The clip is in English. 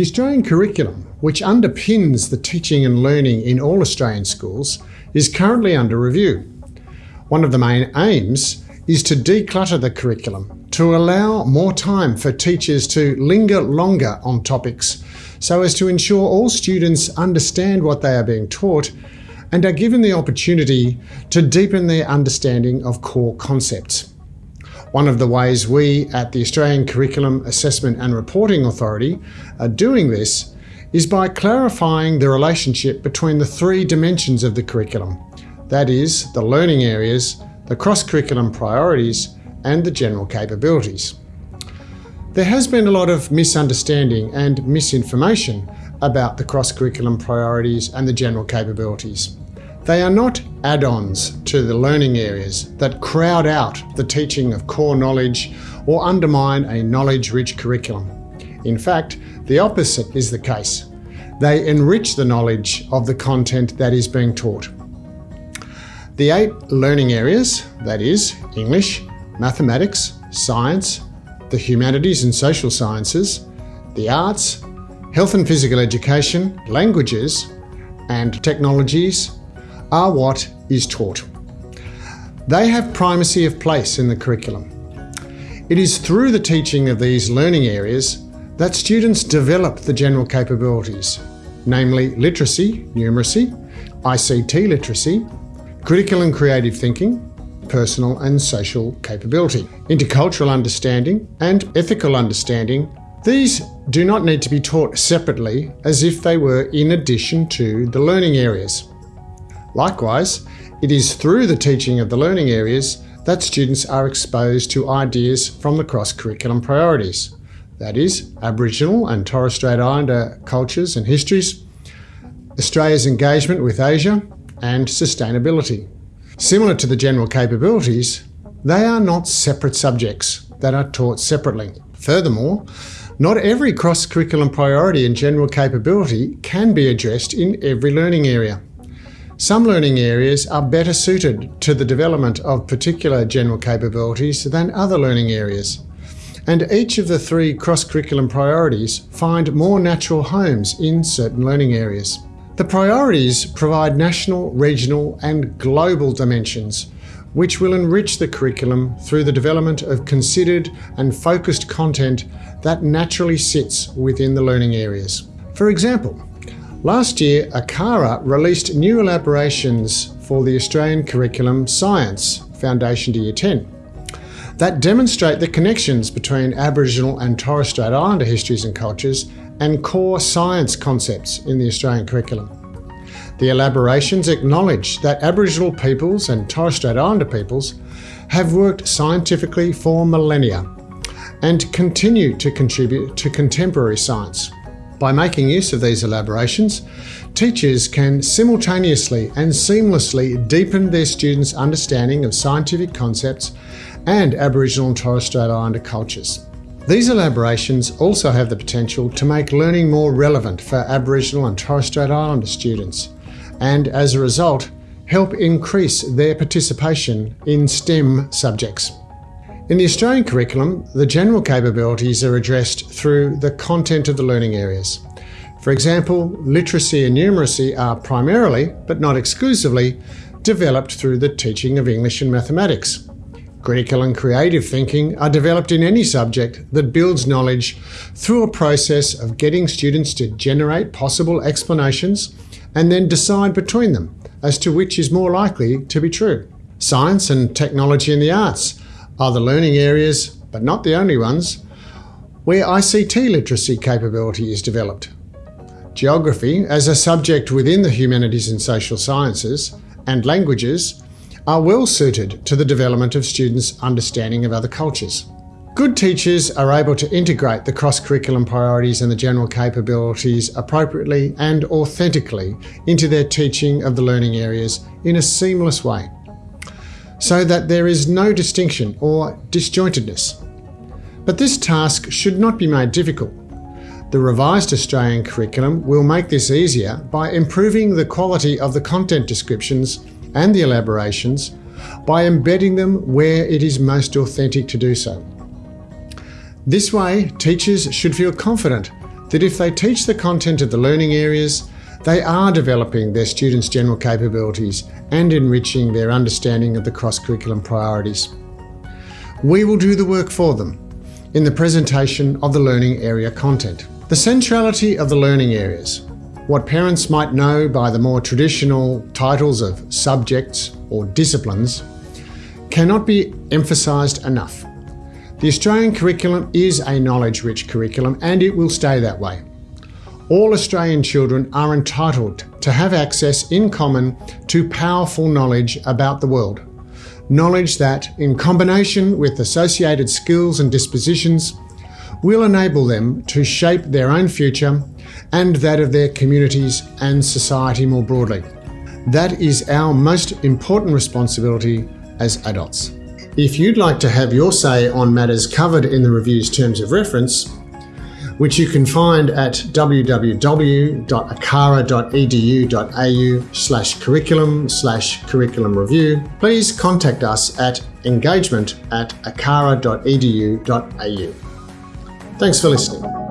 The Australian curriculum, which underpins the teaching and learning in all Australian schools, is currently under review. One of the main aims is to declutter the curriculum to allow more time for teachers to linger longer on topics so as to ensure all students understand what they are being taught and are given the opportunity to deepen their understanding of core concepts. One of the ways we at the Australian Curriculum Assessment and Reporting Authority are doing this is by clarifying the relationship between the three dimensions of the curriculum, that is, the learning areas, the cross-curriculum priorities and the general capabilities. There has been a lot of misunderstanding and misinformation about the cross-curriculum priorities and the general capabilities. They are not add-ons to the learning areas that crowd out the teaching of core knowledge or undermine a knowledge-rich curriculum. In fact, the opposite is the case. They enrich the knowledge of the content that is being taught. The eight learning areas, that is, English, mathematics, science, the humanities and social sciences, the arts, health and physical education, languages, and technologies are what is taught. They have primacy of place in the curriculum. It is through the teaching of these learning areas that students develop the general capabilities, namely literacy, numeracy, ICT literacy, critical and creative thinking, personal and social capability, intercultural understanding and ethical understanding. These do not need to be taught separately as if they were in addition to the learning areas. Likewise, it is through the teaching of the learning areas that students are exposed to ideas from the cross-curriculum priorities, that is, Aboriginal and Torres Strait Islander cultures and histories, Australia's engagement with Asia, and sustainability. Similar to the general capabilities, they are not separate subjects that are taught separately. Furthermore, not every cross-curriculum priority and general capability can be addressed in every learning area. Some learning areas are better suited to the development of particular general capabilities than other learning areas. And each of the three cross-curriculum priorities find more natural homes in certain learning areas. The priorities provide national, regional and global dimensions which will enrich the curriculum through the development of considered and focused content that naturally sits within the learning areas. For example, last year ACARA released new elaborations for the Australian Curriculum Science Foundation to Year 10 that demonstrate the connections between Aboriginal and Torres Strait Islander histories and cultures and core science concepts in the Australian curriculum. The elaborations acknowledge that Aboriginal peoples and Torres Strait Islander peoples have worked scientifically for millennia and continue to contribute to contemporary science. By making use of these elaborations, teachers can simultaneously and seamlessly deepen their students' understanding of scientific concepts and Aboriginal and Torres Strait Islander cultures. These elaborations also have the potential to make learning more relevant for Aboriginal and Torres Strait Islander students, and as a result, help increase their participation in STEM subjects. In the Australian curriculum, the general capabilities are addressed through the content of the learning areas. For example, literacy and numeracy are primarily, but not exclusively, developed through the teaching of English and mathematics. Critical and creative thinking are developed in any subject that builds knowledge through a process of getting students to generate possible explanations and then decide between them as to which is more likely to be true. Science and technology and the arts are the learning areas, but not the only ones, where ICT literacy capability is developed. Geography, as a subject within the humanities and social sciences, and languages are well suited to the development of students' understanding of other cultures. Good teachers are able to integrate the cross-curriculum priorities and the general capabilities appropriately and authentically into their teaching of the learning areas in a seamless way, so that there is no distinction or disjointedness. But this task should not be made difficult. The revised Australian curriculum will make this easier by improving the quality of the content descriptions and the elaborations by embedding them where it is most authentic to do so. This way, teachers should feel confident that if they teach the content of the learning areas, they are developing their students' general capabilities and enriching their understanding of the cross-curriculum priorities. We will do the work for them in the presentation of the learning area content. The centrality of the learning areas, what parents might know by the more traditional titles of subjects or disciplines, cannot be emphasised enough. The Australian curriculum is a knowledge-rich curriculum and it will stay that way. All Australian children are entitled to have access in common to powerful knowledge about the world. Knowledge that, in combination with associated skills and dispositions, will enable them to shape their own future and that of their communities and society more broadly. That is our most important responsibility as adults. If you'd like to have your say on matters covered in the review's terms of reference, which you can find at www.acara.edu.au slash curriculum slash curriculum review, please contact us at engagement at acara.edu.au. Thanks for listening.